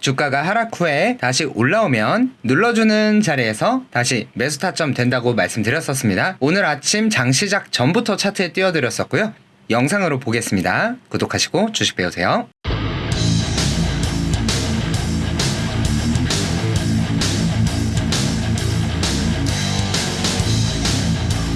주가가 하락 후에 다시 올라오면 눌러주는 자리에서 다시 매수 타점 된다고 말씀드렸었습니다. 오늘 아침 장 시작 전부터 차트에 띄워드렸었고요. 영상으로 보겠습니다. 구독하시고 주식 배우세요.